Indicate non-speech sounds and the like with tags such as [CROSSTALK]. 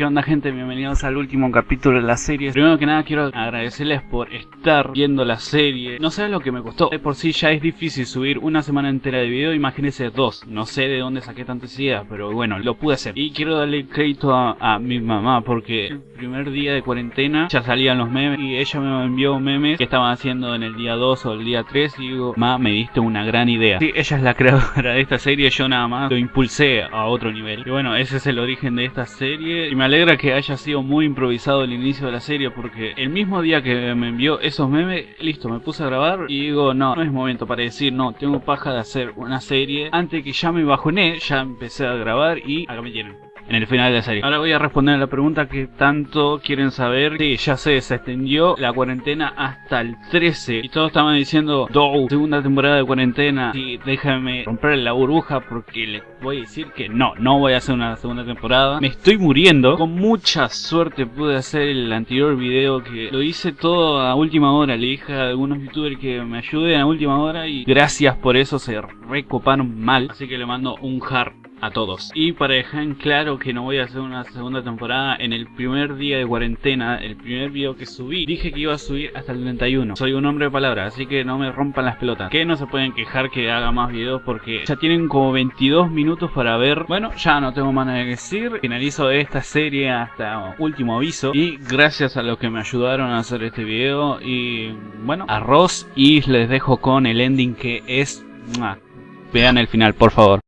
¿Qué onda gente? Bienvenidos al último capítulo de la serie. Primero que nada quiero agradecerles por estar viendo la serie. No sé lo que me costó. De por sí ya es difícil subir una semana entera de video. Imagínense dos. No sé de dónde saqué tantas ideas Pero bueno, lo pude hacer. Y quiero darle crédito a, mi mamá Porque el primer día de cuarentena Ya salían los memes Y ella me envió memes que estaban haciendo en el día 2 o el día 3 Y digo, ma, me diste una gran idea Sí, ella es la [LAUGHS] creadora de esta serie. Yo nada más lo impulsé a otro nivel. Y bueno, ese es el origen de esta serie. Y me alegra que haya sido muy improvisado el inicio de la serie porque el mismo día que me envió esos memes, listo, me puse a grabar y digo, no, no es momento para decir, no, tengo paja de hacer una serie. Antes que ya me bajoné, ya empecé a grabar y acá me tienen en el final de la serie. Ahora voy a responder a la pregunta que tanto quieren saber. Sí, ya se extendió la cuarentena hasta el 13. Y todos estaban diciendo, Do, segunda temporada de cuarentena. Y déjame romper la burbuja porque les voy a decir que no, no voy a hacer una segunda temporada. Me estoy muriendo. Con mucha suerte pude hacer el anterior video que lo hice todo a última hora. Le dije a algunos youtubers que me ayuden a última hora y gracias por eso se recoparon mal. Así que le mando un hard a todos. Y para dejar en claro que no voy a hacer una segunda temporada, en el primer día de cuarentena, el primer video que subí, dije que iba a subir hasta el 31. Soy un hombre de palabra, así que no me rompan las pelotas. Que no se pueden quejar que haga más videos porque ya tienen como 22 minutos para ver. Bueno, ya no tengo más nada que decir. Finalizo esta serie hasta último aviso. Y gracias a los que me ayudaron a hacer este video. Y bueno, arroz. Y les dejo con el ending que es... Vean el final, por favor.